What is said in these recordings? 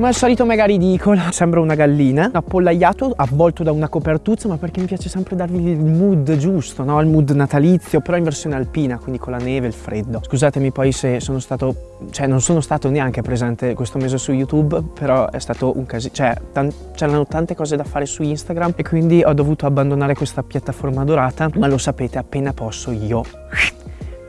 come al solito mega ridicola, sembra una gallina, appollaiato, avvolto da una copertuzza, ma perché mi piace sempre darvi il mood giusto, no? Il mood natalizio, però in versione alpina, quindi con la neve e il freddo. Scusatemi poi se sono stato, cioè non sono stato neanche presente questo mese su YouTube, però è stato un casino, cioè c'erano tante cose da fare su Instagram e quindi ho dovuto abbandonare questa piattaforma dorata, ma lo sapete appena posso io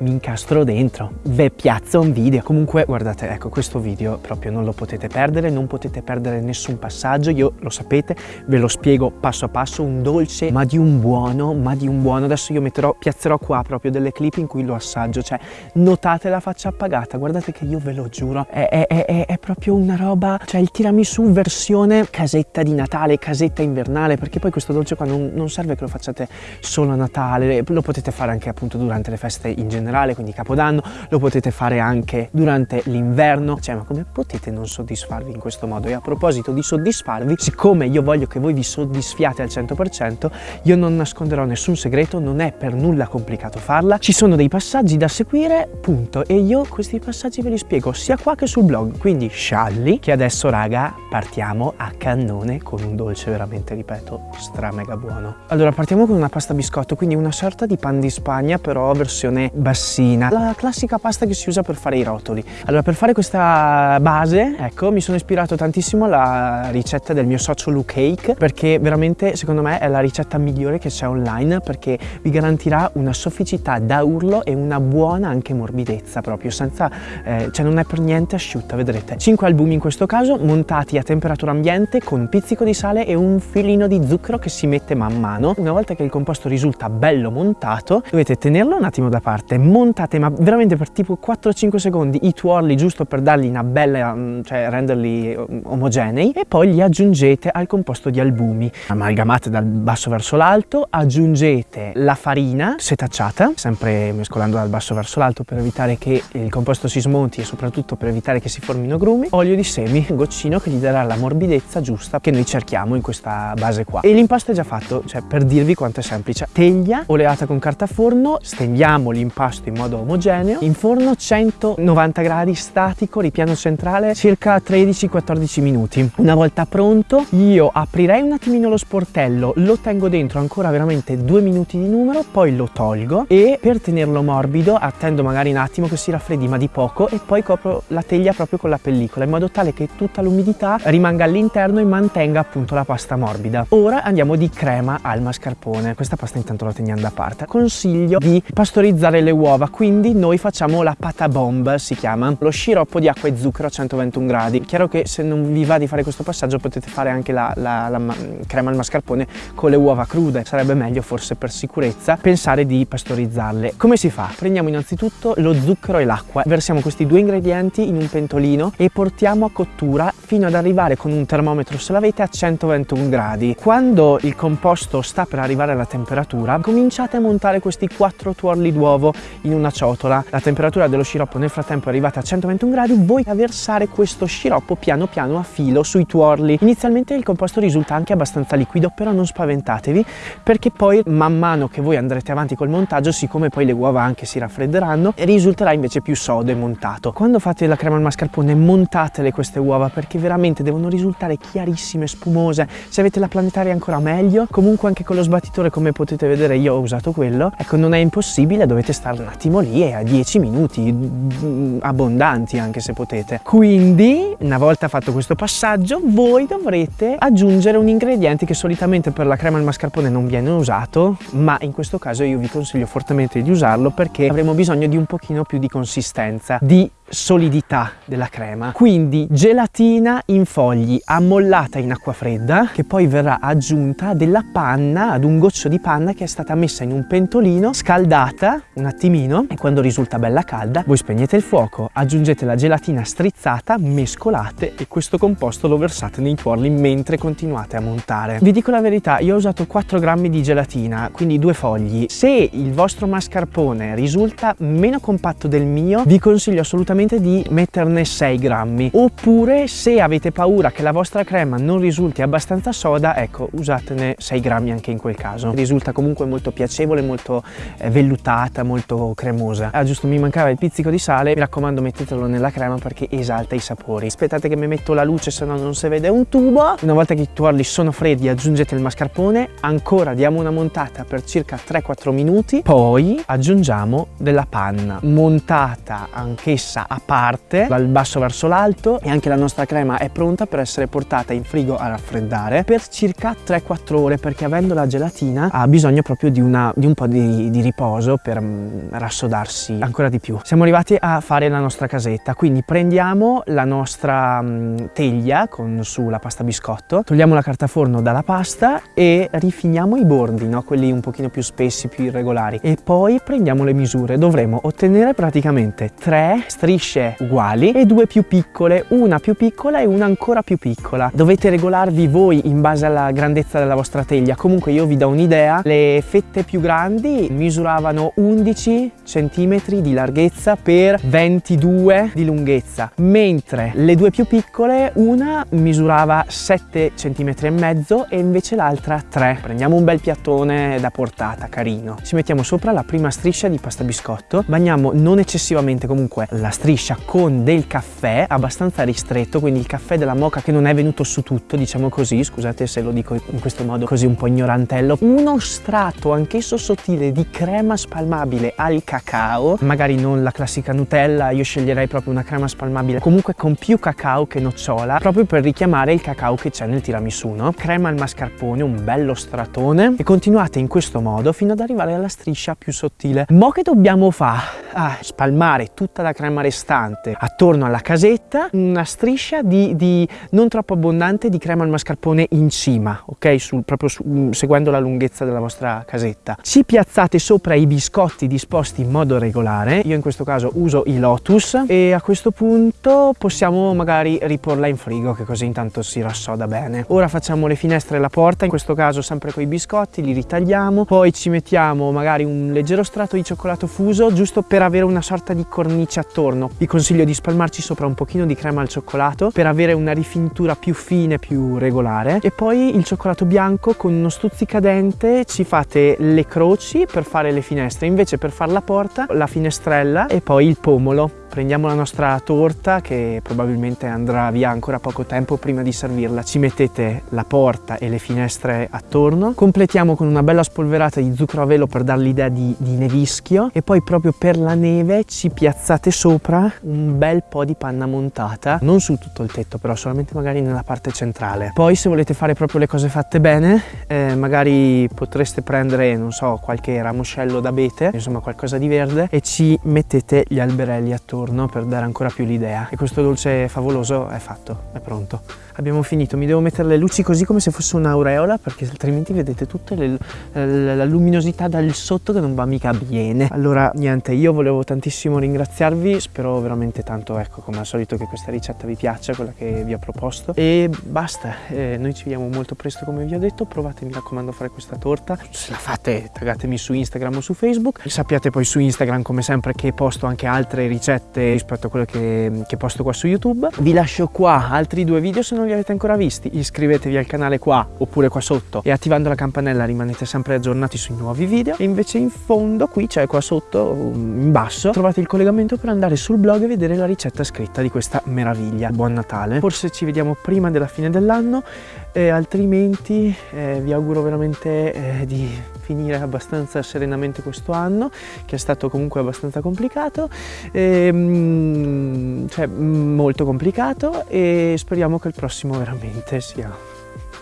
mi incastro dentro, ve piazzo un video. Comunque guardate, ecco questo video proprio non lo potete perdere, non potete perdere nessun passaggio, io lo sapete, ve lo spiego passo a passo, un dolce ma di un buono, ma di un buono. Adesso io metterò, piazzerò qua proprio delle clip in cui lo assaggio, cioè notate la faccia appagata, guardate che io ve lo giuro, è, è, è, è proprio una roba, cioè il tiramisù versione casetta di Natale, casetta invernale, perché poi questo dolce qua non, non serve che lo facciate solo a Natale, lo potete fare anche appunto durante le feste in generale generale, quindi Capodanno, lo potete fare anche durante l'inverno, cioè ma come potete non soddisfarvi in questo modo? E a proposito di soddisfarvi, siccome io voglio che voi vi soddisfiate al 100%, io non nasconderò nessun segreto, non è per nulla complicato farla, ci sono dei passaggi da seguire, punto, e io questi passaggi ve li spiego sia qua che sul blog, quindi scialli, che adesso raga partiamo a cannone con un dolce veramente, ripeto, stra mega buono. Allora partiamo con una pasta biscotto, quindi una sorta di pan di Spagna, però versione bassina grassina, la classica pasta che si usa per fare i rotoli. Allora per fare questa base, ecco, mi sono ispirato tantissimo alla ricetta del mio socio Luke Cake perché veramente secondo me è la ricetta migliore che c'è online perché vi garantirà una sofficità da urlo e una buona anche morbidezza proprio senza, eh, cioè non è per niente asciutta, vedrete. 5 albumi in questo caso montati a temperatura ambiente con un pizzico di sale e un filino di zucchero che si mette man mano. Una volta che il composto risulta bello montato dovete tenerlo un attimo da parte, montate ma veramente per tipo 4-5 secondi i tuorli giusto per dargli una bella, mm, cioè renderli mm, omogenei e poi li aggiungete al composto di albumi. Amalgamate dal basso verso l'alto, aggiungete la farina setacciata, sempre mescolando dal basso verso l'alto per evitare che il composto si smonti e soprattutto per evitare che si formino grumi, olio di semi, goccino che gli darà la morbidezza giusta che noi cerchiamo in questa base qua. E l'impasto è già fatto, cioè per dirvi quanto è semplice. Teglia oleata con carta forno, stendiamo l'impasto impasto in modo omogeneo. In forno 190 gradi statico ripiano centrale circa 13-14 minuti. Una volta pronto io aprirei un attimino lo sportello lo tengo dentro ancora veramente due minuti di numero poi lo tolgo e per tenerlo morbido attendo magari un attimo che si raffreddi ma di poco e poi copro la teglia proprio con la pellicola in modo tale che tutta l'umidità rimanga all'interno e mantenga appunto la pasta morbida. Ora andiamo di crema al mascarpone. Questa pasta intanto la teniamo da parte. Consiglio di pastorizzare le uova uova quindi noi facciamo la pata bomb si chiama lo sciroppo di acqua e zucchero a 121 gradi. Chiaro che se non vi va di fare questo passaggio potete fare anche la, la, la crema al mascarpone con le uova crude. Sarebbe meglio forse per sicurezza pensare di pastorizzarle. Come si fa? Prendiamo innanzitutto lo zucchero e l'acqua versiamo questi due ingredienti in un pentolino e portiamo a cottura fino ad arrivare con un termometro se l'avete a 121 gradi. Quando il composto sta per arrivare alla temperatura cominciate a montare questi quattro tuorli d'uovo in una ciotola. La temperatura dello sciroppo nel frattempo è arrivata a 121 gradi, voi a versare questo sciroppo piano piano a filo sui tuorli. Inizialmente il composto risulta anche abbastanza liquido, però non spaventatevi perché poi man mano che voi andrete avanti col montaggio, siccome poi le uova anche si raffredderanno, risulterà invece più sodo e montato. Quando fate la crema al mascarpone montatele queste uova perché veramente devono risultare chiarissime, spumose. Se avete la planetaria ancora meglio, comunque anche con lo sbattitore come potete vedere io ho usato quello, ecco non è impossibile, dovete stare attimo lì e a 10 minuti mm, abbondanti anche se potete. Quindi una volta fatto questo passaggio voi dovrete aggiungere un ingrediente che solitamente per la crema al mascarpone non viene usato ma in questo caso io vi consiglio fortemente di usarlo perché avremo bisogno di un pochino più di consistenza di solidità della crema quindi gelatina in fogli ammollata in acqua fredda che poi verrà aggiunta della panna ad un goccio di panna che è stata messa in un pentolino scaldata un attimino e quando risulta bella calda voi spegnete il fuoco aggiungete la gelatina strizzata mescolate e questo composto lo versate nei tuorli mentre continuate a montare. Vi dico la verità io ho usato 4 grammi di gelatina quindi due fogli. Se il vostro mascarpone risulta meno compatto del mio vi consiglio assolutamente solamente di metterne 6 grammi. Oppure se avete paura che la vostra crema non risulti abbastanza soda ecco usatene 6 grammi anche in quel caso. Risulta comunque molto piacevole molto eh, vellutata molto cremosa. Ah giusto mi mancava il pizzico di sale. Mi raccomando mettetelo nella crema perché esalta i sapori. Aspettate che mi metto la luce se no non si vede un tubo. Una volta che i tuorli sono freddi aggiungete il mascarpone. Ancora diamo una montata per circa 3-4 minuti. Poi aggiungiamo della panna. Montata anch'essa a parte dal basso verso l'alto e anche la nostra crema è pronta per essere portata in frigo a raffreddare per circa 3-4 ore perché avendo la gelatina ha bisogno proprio di, una, di un po' di, di riposo per mm, rassodarsi ancora di più. Siamo arrivati a fare la nostra casetta quindi prendiamo la nostra mm, teglia con su la pasta biscotto togliamo la carta forno dalla pasta e rifiniamo i bordi no? quelli un pochino più spessi più irregolari. E poi prendiamo le misure. Dovremo ottenere praticamente tre strisce uguali e due più piccole una più piccola e una ancora più piccola. Dovete regolarvi voi in base alla grandezza della vostra teglia. Comunque io vi do un'idea le fette più grandi misuravano 11 centimetri di larghezza per 22 di lunghezza mentre le due più piccole una misurava 7 centimetri e mezzo e invece l'altra 3 prendiamo un bel piattone da portata carino. Ci mettiamo sopra la prima striscia di pasta biscotto bagniamo non eccessivamente comunque la striscia con del caffè abbastanza ristretto quindi il caffè della moca che non è venuto su tutto diciamo così scusate se lo dico in questo modo così un po' ignorantello uno strato anch'esso sottile di crema spalmabile al cacao magari non la classica Nutella io sceglierei proprio una crema spalmabile comunque con più cacao che nocciola proprio per richiamare il cacao che c'è nel tiramisù no? crema al mascarpone un bello stratone e continuate in questo modo fino ad arrivare alla striscia più sottile mo che dobbiamo fare? Ah, spalmare tutta la crema restante attorno alla casetta una striscia di, di non troppo abbondante di crema al mascarpone in cima ok? Sul, proprio su, mm, seguendo la lunghezza della vostra casetta. Ci piazzate sopra i biscotti disposti in modo regolare. Io in questo caso uso i lotus e a questo punto possiamo magari riporla in frigo che così intanto si rassoda bene. Ora facciamo le finestre e la porta in questo caso sempre con i biscotti li ritagliamo. Poi ci mettiamo magari un leggero strato di cioccolato fuso giusto per avere una sorta di cornice attorno vi consiglio di spalmarci sopra un pochino di crema al cioccolato per avere una rifinitura più fine più regolare. E poi il cioccolato bianco con uno stuzzicadente ci fate le croci per fare le finestre. Invece per fare la porta la finestrella e poi il pomolo prendiamo la nostra torta che probabilmente andrà via ancora poco tempo prima di servirla. Ci mettete la porta e le finestre attorno. Completiamo con una bella spolverata di zucchero a velo per dar l'idea di, di nevischio. E poi proprio per la neve ci piazzate sopra un bel po' di panna montata. Non su tutto il tetto però solamente magari nella parte centrale. Poi se volete fare proprio le cose fatte bene eh, magari potreste prendere non so qualche ramoscello d'abete insomma qualcosa di verde e ci mettete gli alberelli attorno contorno per dare ancora più l'idea. E questo dolce favoloso è fatto, è pronto. Abbiamo finito mi devo mettere le luci così come se fosse un'aureola perché altrimenti vedete tutta la, la luminosità dal sotto che non va mica bene. Allora niente io volevo tantissimo ringraziarvi spero veramente tanto ecco come al solito che questa ricetta vi piaccia quella che vi ho proposto. E basta eh, noi ci vediamo molto presto come vi ho detto. Provate mi raccomando a fare questa torta. Se la fate taggatemi su Instagram o su Facebook. Sappiate poi su Instagram come sempre che posto anche altre ricette rispetto a quelle che, che posto qua su YouTube. Vi lascio qua altri due video se non li avete ancora visti. Iscrivetevi al canale qua oppure qua sotto e attivando la campanella rimanete sempre aggiornati sui nuovi video. E invece in fondo qui cioè qua sotto in basso trovate il collegamento per andare sul blog e vedere la ricetta scritta di questa meraviglia. Buon Natale. Forse ci vediamo prima della fine dell'anno e altrimenti eh, vi auguro veramente eh, di finire abbastanza serenamente questo anno che è stato comunque abbastanza complicato e, mm, cioè molto complicato e speriamo che il prossimo veramente sia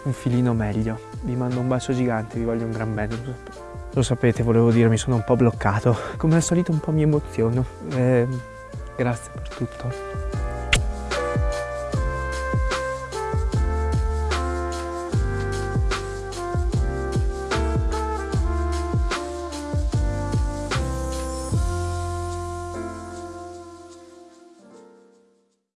un filino meglio. Vi mando un bacio gigante vi voglio un gran bene lo sapete volevo dire mi sono un po' bloccato. Come al solito un po' mi emoziono. Eh, grazie per tutto